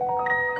Música